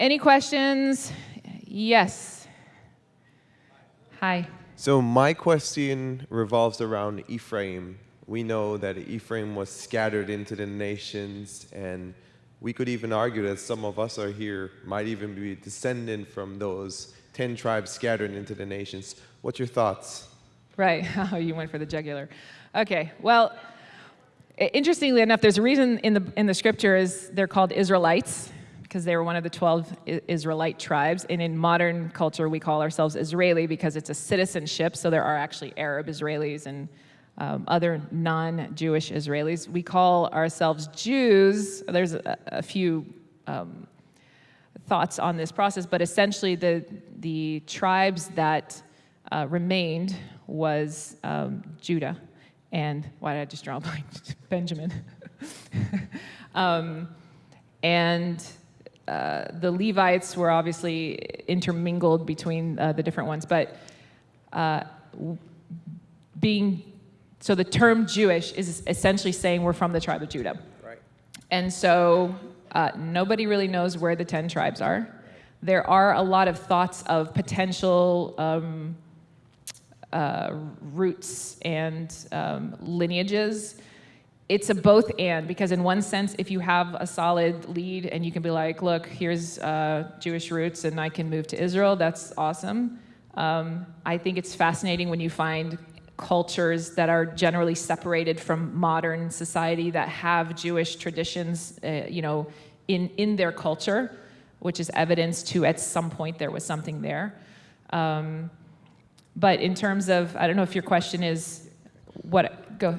any questions? Yes. Hi. So my question revolves around Ephraim. We know that Ephraim was scattered into the nations, and we could even argue that some of us are here might even be descendant from those 10 tribes scattered into the nations. What's your thoughts? Right. Oh, you went for the jugular. Okay. Well, interestingly enough, there's a reason in the in the scriptures they're called Israelites because they were one of the 12 Israelite tribes. And in modern culture, we call ourselves Israeli because it's a citizenship. So there are actually Arab Israelis and um, other non-Jewish Israelis. We call ourselves Jews. There's a, a few um, thoughts on this process, but essentially the the tribes that uh, remained was um, Judah and why did I just draw a blank? Benjamin. um, and uh, the Levites were obviously intermingled between uh, the different ones, but uh, being so the term Jewish is essentially saying we're from the tribe of Judah. Right. And so uh, nobody really knows where the 10 tribes are. There are a lot of thoughts of potential um, uh, roots and um, lineages. It's a both and because in one sense, if you have a solid lead and you can be like, look, here's uh, Jewish roots and I can move to Israel, that's awesome. Um, I think it's fascinating when you find cultures that are generally separated from modern society that have Jewish traditions, uh, you know, in, in their culture, which is evidence to at some point there was something there. Um, but in terms of, I don't know if your question is, what, go.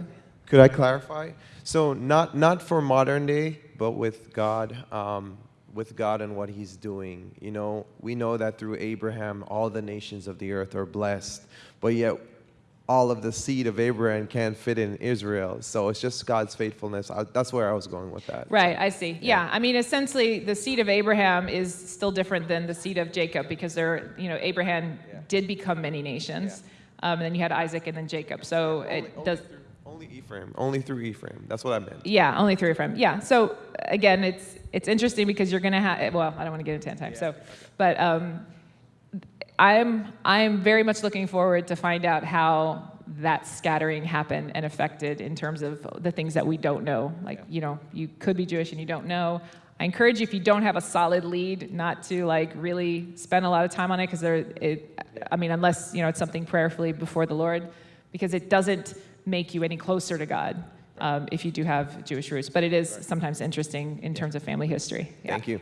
Could I clarify? So not, not for modern day, but with God, um, with God and what he's doing. You know, we know that through Abraham, all the nations of the earth are blessed, but yet all of the seed of Abraham can't fit in Israel. So it's just God's faithfulness. I, that's where I was going with that. Right, I see. Yeah. yeah. I mean, essentially, the seed of Abraham is still different than the seed of Jacob because there, you know, Abraham yeah. did become many nations. Yeah. Um, and then you had Isaac and then Jacob. So only, it does. Only Ephraim. Only through Ephraim. That's what I meant. Yeah, only through Ephraim. Yeah. So again, it's it's interesting because you're going to have. Well, I don't want to get into time. So, okay. but. Um, I'm, I'm very much looking forward to find out how that scattering happened and affected in terms of the things that we don't know. Like, yeah. you know, you could be Jewish and you don't know. I encourage you, if you don't have a solid lead, not to like really spend a lot of time on it because there, it, I mean, unless, you know, it's something prayerfully before the Lord, because it doesn't make you any closer to God um, if you do have Jewish roots. But it is sometimes interesting in terms of family history. Yeah. Thank you.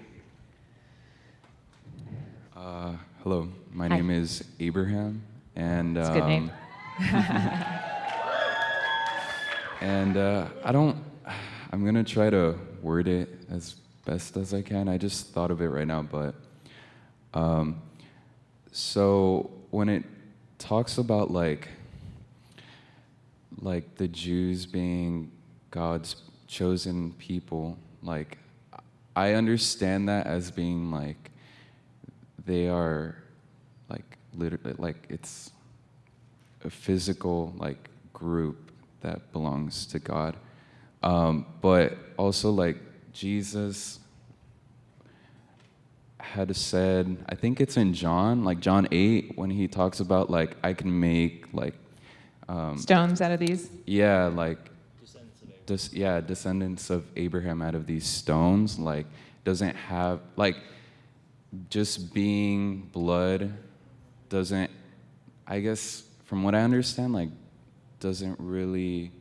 Uh, hello. My Hi. name is Abraham, and um, good name. and uh, I don't. I'm gonna try to word it as best as I can. I just thought of it right now, but um, so when it talks about like like the Jews being God's chosen people, like I understand that as being like they are like literally like it's a physical like group that belongs to God. Um, but also like Jesus had said, I think it's in John, like John 8, when he talks about like I can make like um, stones out of these. Yeah, like des- yeah, descendants of Abraham out of these stones. Like doesn't have like just being blood doesn't, I guess, from what I understand, like, doesn't really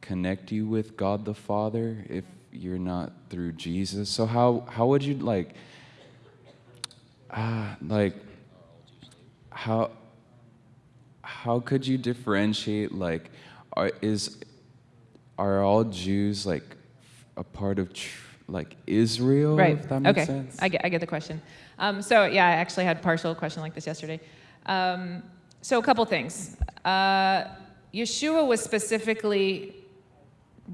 connect you with God the Father if you're not through Jesus. So how how would you like, ah, uh, like, how how could you differentiate like, are is are all Jews like a part of tr- like Israel? Right. If that makes okay. sense. I get I get the question. Um, so yeah, I actually had a partial question like this yesterday. Um, so a couple things. Uh, Yeshua was specifically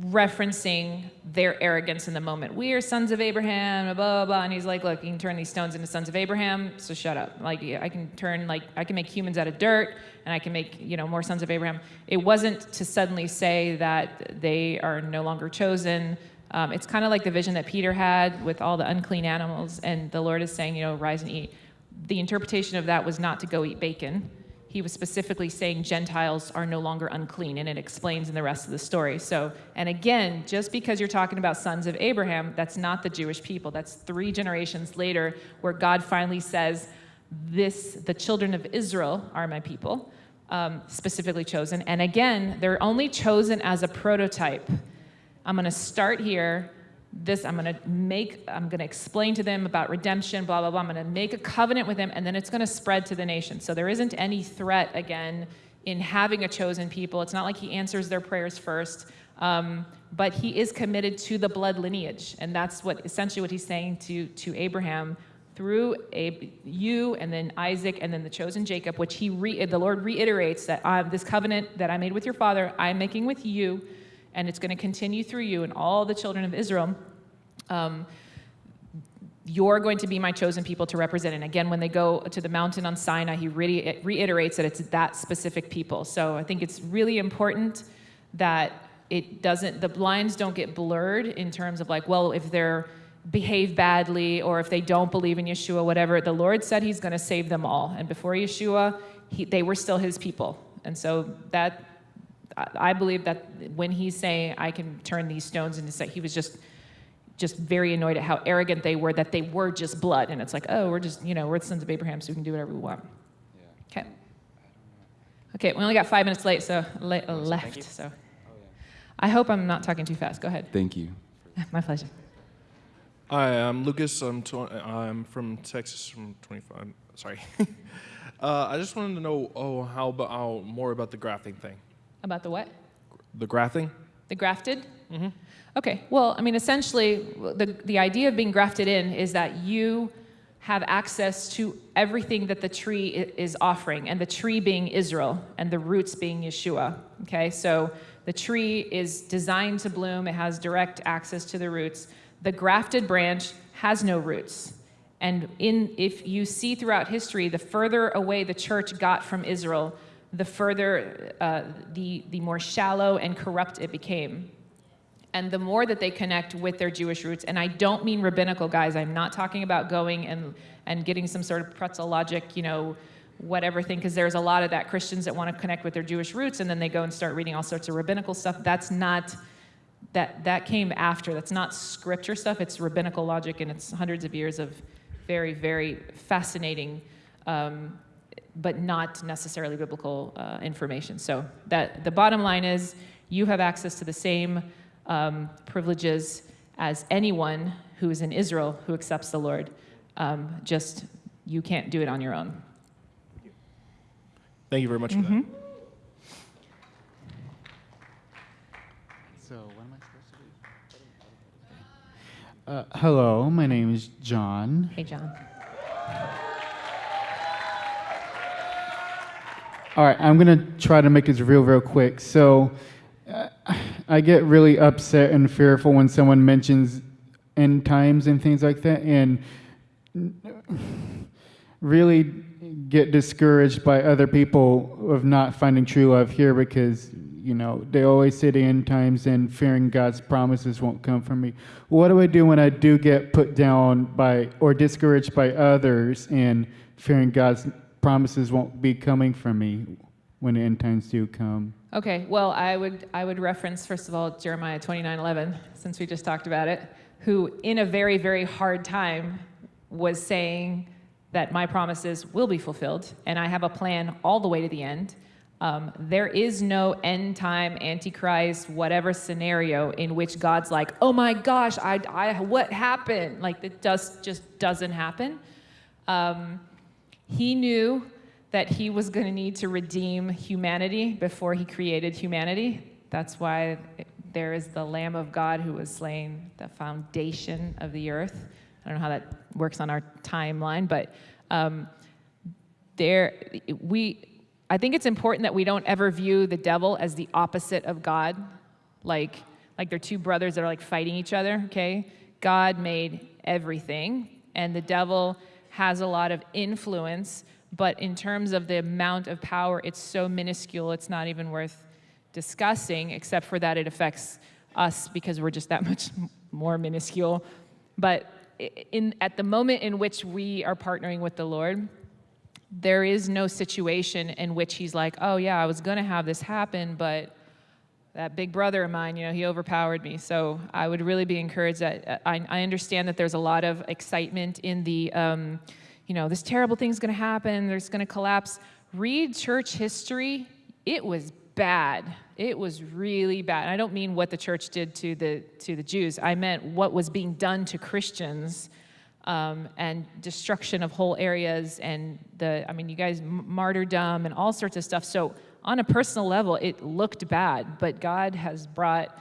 referencing their arrogance in the moment. We are sons of Abraham, blah, blah, blah. And he's like, look, you can turn these stones into sons of Abraham, so shut up. Like, I can turn, like, I can make humans out of dirt, and I can make, you know, more sons of Abraham. It wasn't to suddenly say that they are no longer chosen, Um, it's kind of like the vision that Peter had with all the unclean animals, and the Lord is saying, you know, rise and eat. The interpretation of that was not to go eat bacon. He was specifically saying Gentiles are no longer unclean, and it explains in the rest of the story. So, and again, just because you're talking about sons of Abraham, that's not the Jewish people. That's three generations later, where God finally says, "This, the children of Israel, are my people." Um, specifically chosen. And again, they're only chosen as a prototype. I'm going to start here. This, I'm to make, I'm to explain to them about redemption, blah, blah, blah. I'm to make a covenant with them, and then it's to spread to the nation. So there isn't any threat, again, in having a chosen people. It's not like he answers their prayers first. Um, but he is committed to the blood lineage. And that's what essentially what he's saying to, to Abraham through a, you and then Isaac and then the chosen Jacob, which he the Lord reiterates that uh, this covenant that I made with your father, I'm making with you, and it's going to continue through you and all the children of Israel. Um, you're going to be my chosen people to represent. And again, when they go to the mountain on Sinai, he re- reiterates that it's that specific people. So I think it's really important that it doesn't, the lines don't get blurred in terms of like, well, if they're behave badly or if they don't believe in Yeshua, whatever, the Lord said he's going to save them all. And before Yeshua, he, they were still his people. And so that, I believe that when he's saying, I can turn these stones into, say, he was just, just very annoyed at how arrogant they were, that they were just blood. And it's like, oh, we're just, you know, we're the sons of Abraham, so we can do whatever we want. Yeah. Okay. Okay, we only got five minutes late, so le left. So I hope I'm not talking too fast. Go ahead. Thank you. My pleasure. Hi, I'm Lucas. I'm, tw- I'm from Texas. From 25. Sorry. uh, I just wanted to know. Oh, how about more about the grafting thing? About the what? The grafting. The grafted. Mm-hmm. Okay. Well, I mean, essentially, the the idea of being grafted in is that you have access to everything that the tree is offering, and the tree being Israel, and the roots being Yeshua. Okay. So the tree is designed to bloom. It has direct access to the roots the grafted branch has no roots. And in, if you see throughout history, the further away the church got from Israel, the further, uh, the, the more shallow and corrupt it became. And the more that they connect with their Jewish roots, and I don't mean rabbinical guys, I'm not talking about going and, and getting some sort of pretzel logic, you know, whatever thing, because there's a lot of that Christians that want to connect with their Jewish roots and then they go and start reading all sorts of rabbinical stuff. That's not that, that came after. That's not scripture stuff, it's rabbinical logic, and it's hundreds of years of very, very fascinating, um, but not necessarily biblical uh, information. So that the bottom line is you have access to the same um, privileges as anyone who is in Israel who accepts the Lord. Um, just you can't do it on your own. Thank you very much mm -hmm. for that. Mm-hmm. Uh, hello, my name is John. Hey, John. All right, I'm going to try to make this real, real quick. So, uh, I get really upset and fearful when someone mentions end times and things like that, and really get discouraged by other people of not finding true love here because you know, they always say the end times and fearing God's promises won't come from me. What do I do when I do get put down by or discouraged by others and fearing God's promises won't be coming from me when the end times do come? Okay, well, I would I would reference first of all Jeremiah 29:11 since we just talked about it, who in a very very hard time was saying that my promises will be fulfilled and I have a plan all the way to the end um, there is no end time, antichrist, whatever scenario in which God's like, oh my gosh, I, I, what happened? Like, it does, just doesn't happen. Um, he knew that he was going to need to redeem humanity before he created humanity. That's why there is the Lamb of God who was slain, the foundation of the earth. I don't know how that works on our timeline, but um, there, we, I think it's important that we don't ever view the devil as the opposite of God, like, like they're two brothers that are like fighting each other, okay? God made everything, and the devil has a lot of influence, but in terms of the amount of power, it's so minuscule, it's not even worth discussing, except for that it affects us because we're just that much more minuscule. But in, at the moment in which we are partnering with the Lord, there is no situation in which he's like, oh, yeah, I was to have this happen, but that big brother of mine, you know, he overpowered me. So I would really be encouraged that uh, I, I understand that there's a lot of excitement in the, um, you know, this terrible thing's going to happen, there's going to collapse. Read church history. It was bad. It was really bad. And I don't mean what the church did to the to the Jews. I meant what was being done to Christians um, and destruction of whole areas and the i mean you guys martyrdom and all sorts of stuff so on a personal level it looked bad but god has brought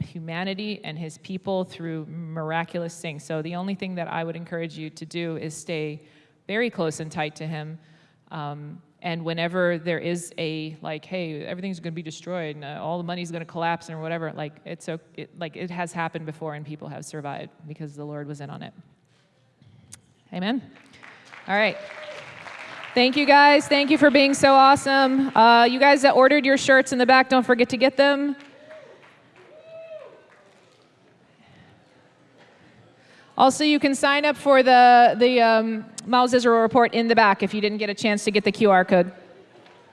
humanity and his people through miraculous things so the only thing that i would encourage you to do is stay very close and tight to him um, and whenever there is a like hey everything's going to be destroyed and uh, all the money's going to collapse and whatever like it's so it, like it has happened before and people have survived because the lord was in on it Amen. All right. Thank you guys. Thank you for being so awesome. Uh, you guys that ordered your shirts in the back, don't forget to get them. Also, you can sign up for the, the um, Miles Israel report in the back if you didn't get a chance to get the QR code.